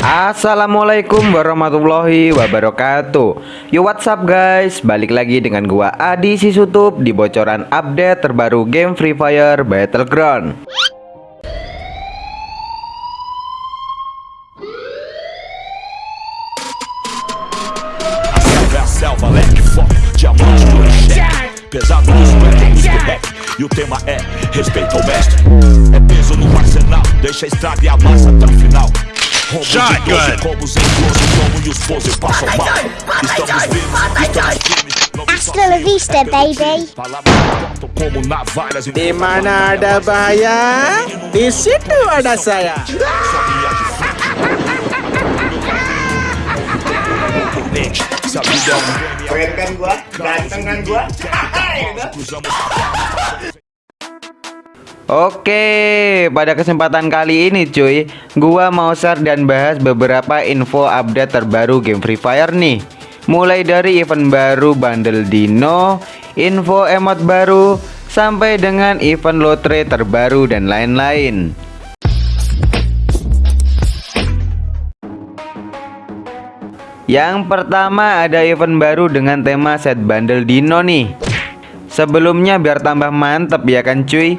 Assalamualaikum warahmatullahi wabarakatuh. Yo what's up guys? Balik lagi dengan gua Adi Sisutup Di bocoran update terbaru game Free Fire Battleground. E o tema é respeito ao mestre É peso no arsenal Deixa a estrada e a massa até o final Shotgun. Hasta la vista, baby. Di mana ada bahaya, di situ ada saya. Keren kan gua? Ganteng kan gua? Oke, pada kesempatan kali ini cuy, gua mau share dan bahas beberapa info update terbaru game Free Fire nih. Mulai dari event baru bundle dino, info emot baru, sampai dengan event lotre terbaru dan lain-lain. Yang pertama ada event baru dengan tema set bundle dino nih Sebelumnya biar tambah mantep ya kan cuy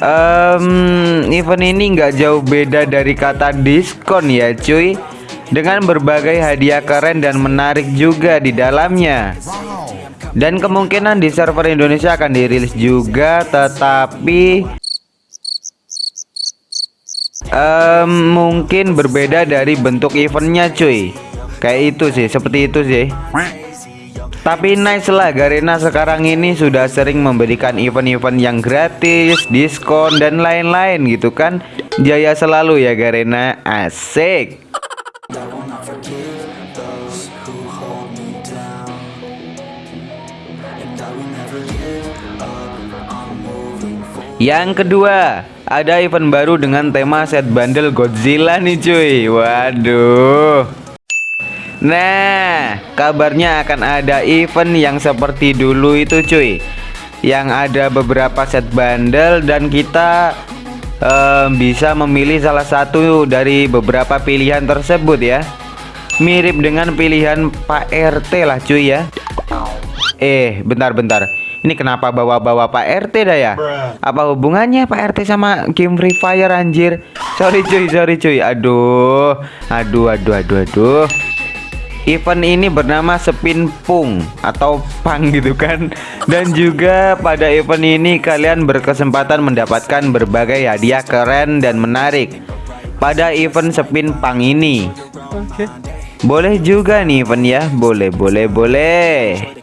Um, event ini nggak jauh beda dari kata diskon ya cuy. Dengan berbagai hadiah keren dan menarik juga di dalamnya. Dan kemungkinan di server Indonesia akan dirilis juga Tetapi um, Mungkin berbeda dari bentuk eventnya cuy. Kayak itu sih, seperti itu sih. Tapi nice lah Garena sekarang ini sudah sering memberikan event-event yang gratis, diskon dan lain-lain gitu kan. Jaya selalu ya Garena. Asik. Yang kedua, ada event baru dengan tema set bundle Godzilla nih cuy. Waduh. Nah, kabarnya akan ada event yang seperti dulu itu cuy Yang ada beberapa set bundle dan kita um, bisa memilih salah satu dari beberapa pilihan tersebut ya Mirip dengan pilihan Pak RT lah cuy ya Eh, bentar-bentar ini kenapa bawa-bawa Pak RT dah ya? Apa hubungannya Pak RT sama game Free Fire anjir? Sorry cuy, sorry cuy. Aduh. Aduh, aduh, aduh, aduh. Event ini bernama Spin Pung atau Pang gitu kan. Dan juga pada event ini kalian berkesempatan mendapatkan berbagai hadiah keren dan menarik Pada event Spin Pang ini. Oke. Boleh juga nih event ya. Boleh boleh boleh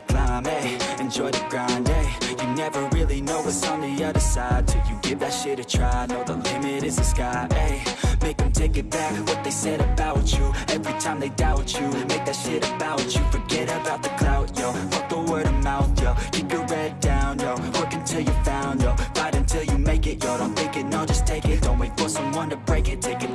take it back. What they said about you Every time they doubt you. Make that shit about you Forget about the clout, yo. Fuck the word of mouth, yo. Keep your head down, yo. Work until you found, yo. Fight until you make it, yo. Don't think it, no, just take it. Don't wait for someone to break it. Take control,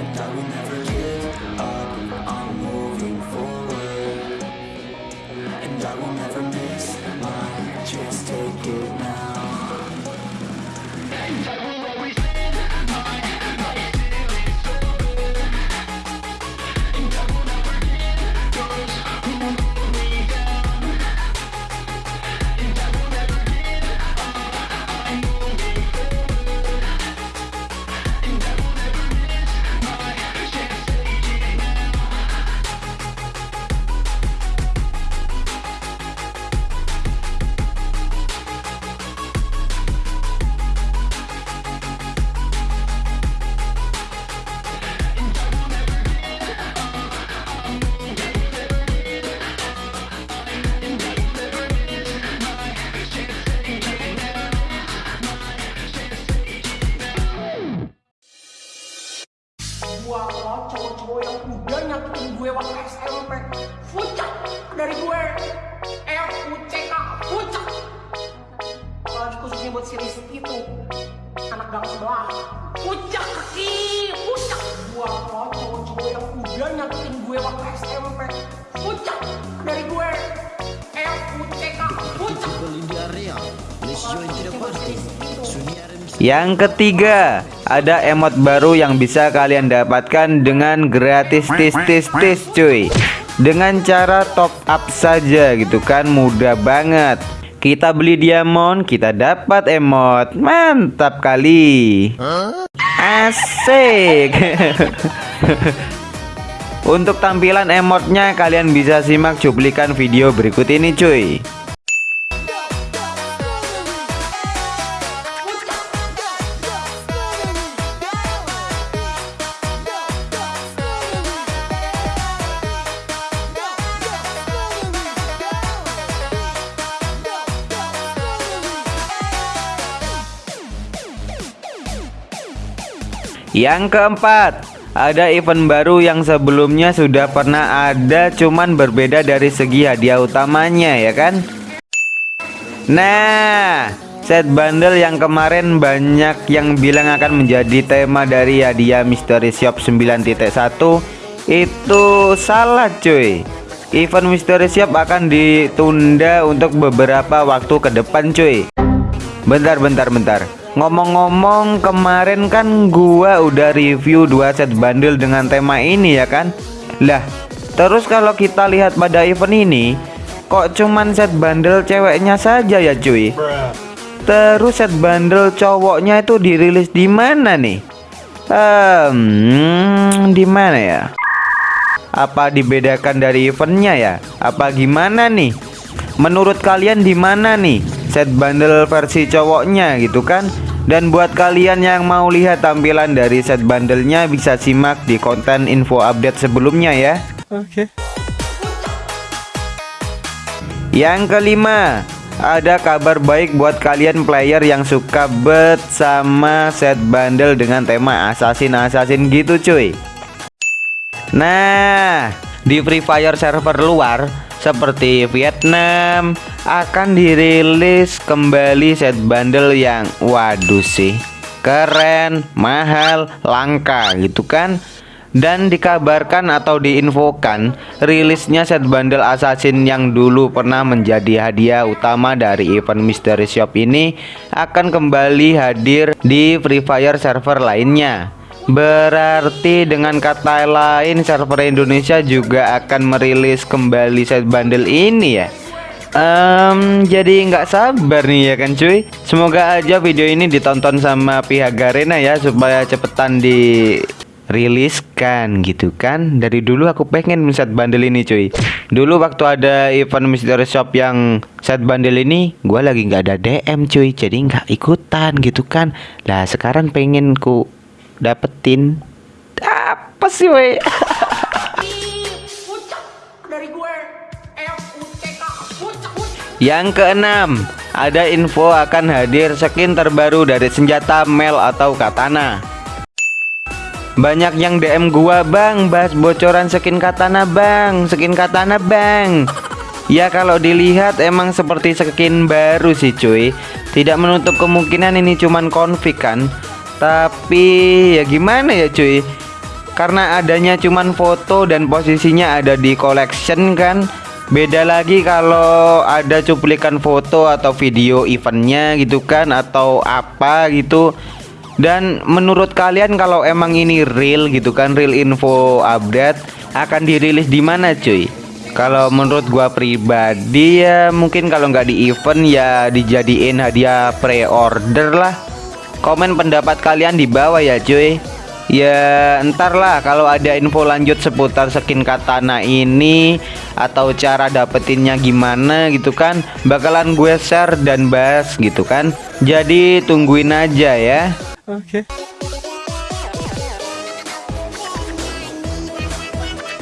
And I will never give up, Anak gang sebelah. Fucak kaki Fucak Gua kalau cowok-cowok yang udah nyakitin gue waktu SMP Fucak dari gue. Yang ketiga, ada emot baru yang bisa kalian dapatkan dengan gratis tis tis tis cuy. Dengan cara top up saja gitu kan, mudah banget. Kita beli diamond, kita dapat emot. Mantap kali. Asik. Untuk tampilan emotnya kalian bisa simak cuplikan video berikut ini cuy. Yang keempat, ada event baru yang sebelumnya sudah pernah ada cuman berbeda dari segi hadiah utamanya ya kan? Nah, set bundle yang kemarin banyak yang bilang akan menjadi tema dari hadiah Mystery Shop 9.1 itu salah cuy. Event Mystery Shop akan ditunda untuk beberapa waktu ke depan cuy. Bentar bentar bentar Ngomong-ngomong kemarin kan gua udah review dua set bundle dengan tema ini ya kan Lah terus kalau kita lihat pada event ini Kok cuman set bundle ceweknya saja ya cuy Terus set bundle cowoknya itu dirilis di mana nih Hmm, di mana ya? Apa dibedakan dari eventnya ya? Apa gimana nih? Menurut kalian di mana nih set bundle versi cowoknya gitu kan? Dan buat kalian yang mau lihat tampilan dari set bundlenya bisa simak di konten info update sebelumnya ya. Oke. Yang kelima, ada kabar baik buat kalian player yang suka bet sama set bundle dengan tema assassin-assassin gitu cuy. Nah, di Free Fire server luar seperti Vietnam akan dirilis kembali set bundle yang waduh sih keren, mahal, langka gitu kan? Dan dikabarkan atau diinfokan rilisnya set bundle assassin yang dulu pernah menjadi hadiah utama dari event mystery shop ini akan kembali hadir di Free Fire server lainnya Berarti dengan kata lain server Indonesia juga akan merilis kembali set bundle ini ya? Um, Jadi nggak sabar nih ya kan cuy? Semoga aja video ini ditonton sama pihak Garena ya Supaya cepetan diriliskan gitu kan? Dari dulu aku pengen set bundle ini cuy. Dulu waktu ada event mystery shop yang set bundle ini Gua lagi nggak ada DM cuy. Jadi nggak ikutan gitu kan? Lah sekarang pengen ku dapetin. Apa sih Fucak yang keenam ada info akan hadir skin terbaru dari senjata Mel atau Katana. Banyak yang DM gua bang bahas bocoran skin katana bang skin katana bang. Ya kalau dilihat emang seperti skin baru sih cuy. Tidak menutup kemungkinan ini cuman konfig kan tapi ya gimana ya cuy? Karena adanya cuman foto dan posisinya ada di collection kan. Beda lagi kalau ada cuplikan foto atau video eventnya gitu kan atau apa gitu. Dan menurut kalian kalau emang ini real gitu kan real info update akan dirilis di mana cuy? Kalau menurut gua pribadi ya mungkin kalau nggak di event ya dijadiin hadiah pre-order lah Komen pendapat kalian di bawah ya cuy. Ya ntar lah kalau ada info lanjut seputar skin katana ini Atau cara dapetinnya gimana gitu kan Bakalan gue share dan bahas gitu kan. Jadi tungguin aja ya. Oke.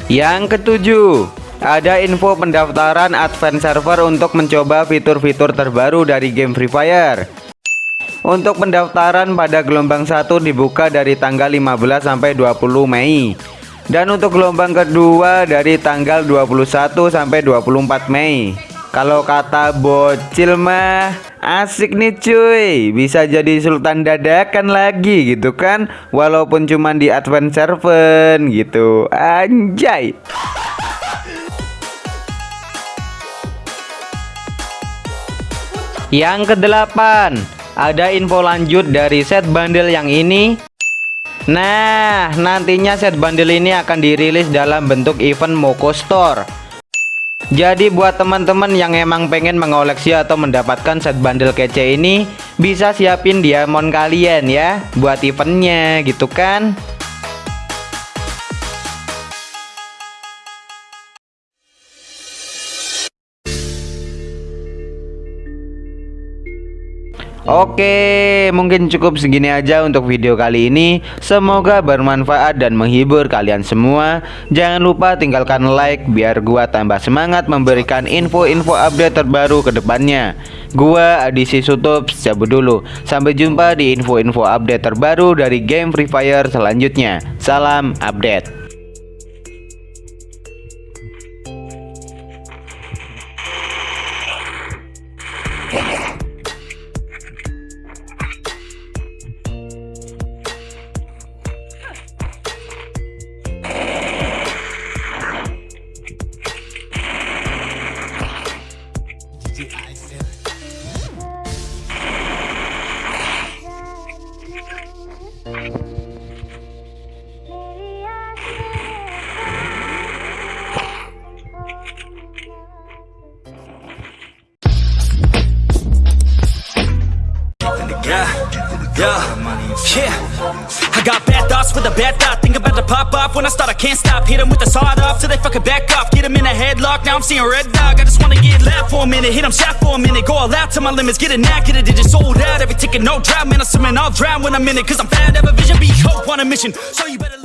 Yang ketujuh ada info pendaftaran advance server untuk mencoba fitur-fitur terbaru dari game Free Fire untuk pendaftaran pada gelombang 1 dibuka dari tanggal 15 sampai 20 Mei. Dan untuk gelombang kedua dari tanggal 21 sampai 24 Mei. Kalau kata bocil mah asik nih cuy. Bisa jadi sultan dadakan lagi gitu kan. Walaupun cuman di Advent Servant gitu. Anjay. Yang kedelapan, ada info lanjut dari set bundle yang ini. Nah, nantinya set bundle ini akan dirilis dalam bentuk event Moko Store. Jadi buat teman-teman yang emang pengen mengoleksi atau mendapatkan set bundle kece ini, bisa siapin diamond kalian ya buat eventnya gitu kan. Oke, mungkin cukup segini aja untuk video kali ini. Semoga bermanfaat dan menghibur kalian semua. Jangan lupa tinggalkan like biar gua tambah semangat memberikan info-info update terbaru ke depannya. Gua Adisi Sutup, cabut dulu. Sampai jumpa di info-info update terbaru dari game Free Fire selanjutnya. Salam update. Yeah, yeah. I got bad thoughts with a bad thought. Think about to pop off when I start. I can't stop. Hit 'em with the sawed off till they fucking back off. Get 'em in a headlock. Now I'm seeing red dog. I just wanna get loud for a minute. Hit 'em shot for a minute. Go all out to my limits. Get a knack at it. It just sold out. Every ticket, no drought. Man, I'm swimming. I'll drown when I'm in it. Cause I'm fat. Have a vision. Be hope on a mission. So you better.